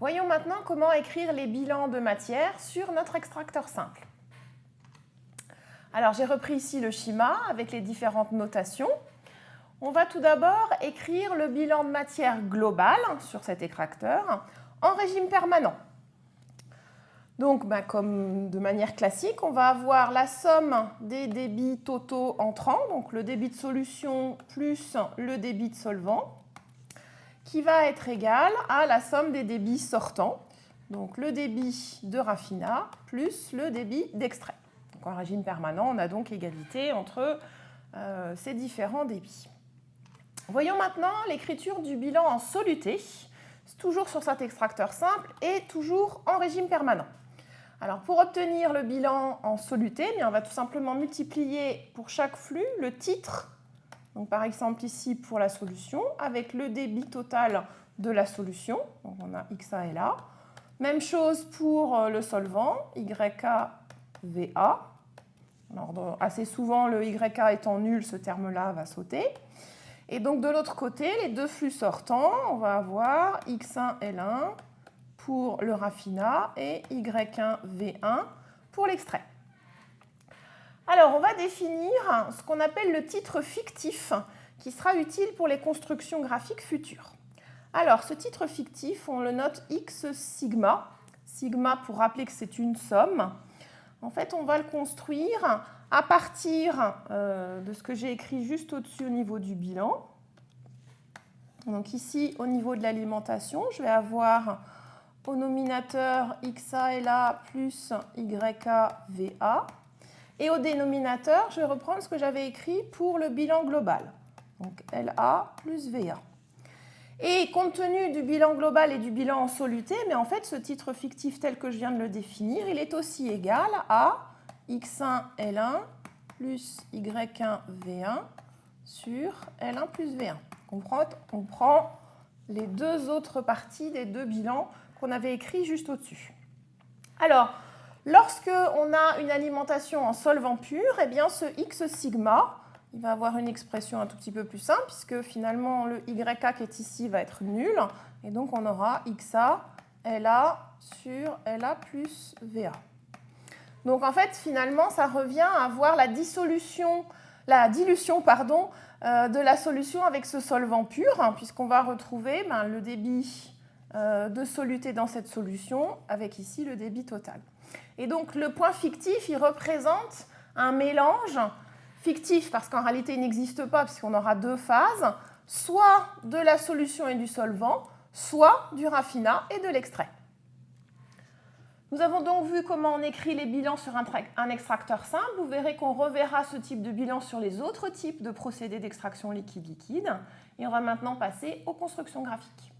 Voyons maintenant comment écrire les bilans de matière sur notre extracteur simple. Alors j'ai repris ici le schéma avec les différentes notations. On va tout d'abord écrire le bilan de matière global sur cet extracteur en régime permanent. Donc, ben, comme de manière classique, on va avoir la somme des débits totaux entrants, donc le débit de solution plus le débit de solvant, qui va être égal à la somme des débits sortants, donc le débit de raffinat plus le débit d'extrait. en régime permanent, on a donc égalité entre euh, ces différents débits. Voyons maintenant l'écriture du bilan en soluté, toujours sur cet extracteur simple et toujours en régime permanent. Alors pour obtenir le bilan en soluté, eh on va tout simplement multiplier pour chaque flux le titre, donc par exemple ici pour la solution, avec le débit total de la solution, donc on a XA et là. Même chose pour euh, le solvant, YA, VA. Alors, assez souvent, le YA étant nul, ce terme-là va sauter. Et donc de l'autre côté, les deux flux sortants, on va avoir X1, L1 pour le raffinat et Y1, V1 pour l'extrait. Alors, on va définir ce qu'on appelle le titre fictif qui sera utile pour les constructions graphiques futures. Alors, ce titre fictif, on le note X sigma. Sigma pour rappeler que c'est une somme. En fait, on va le construire à partir euh, de ce que j'ai écrit juste au-dessus au niveau du bilan. Donc ici, au niveau de l'alimentation, je vais avoir au nominateur XA LA plus YA VA. Et au dénominateur, je vais reprendre ce que j'avais écrit pour le bilan global. Donc LA plus VA. Et compte tenu du bilan global et du bilan en soluté, mais en fait, ce titre fictif tel que je viens de le définir, il est aussi égal à x1 L1 plus y1 V1 sur L1 plus V1. On prend, on prend les deux autres parties des deux bilans qu'on avait écrits juste au-dessus. Alors, lorsque on a une alimentation en solvant pur, eh bien ce x sigma, va avoir une expression un tout petit peu plus simple, puisque finalement le YA qui est ici va être nul, et donc on aura XA LA sur LA plus VA. Donc en fait, finalement, ça revient à avoir la dissolution, la dilution pardon, euh, de la solution avec ce solvant pur, hein, puisqu'on va retrouver ben, le débit de soluté dans cette solution, avec ici le débit total. Et donc le point fictif, il représente un mélange fictif, parce qu'en réalité il n'existe pas, puisqu'on aura deux phases, soit de la solution et du solvant, soit du raffinat et de l'extrait. Nous avons donc vu comment on écrit les bilans sur un, extracteur simple. Vous verrez qu'on reverra ce type de bilan sur les autres types de procédés d'extraction liquide-liquide. Et on va maintenant passer aux constructions graphiques.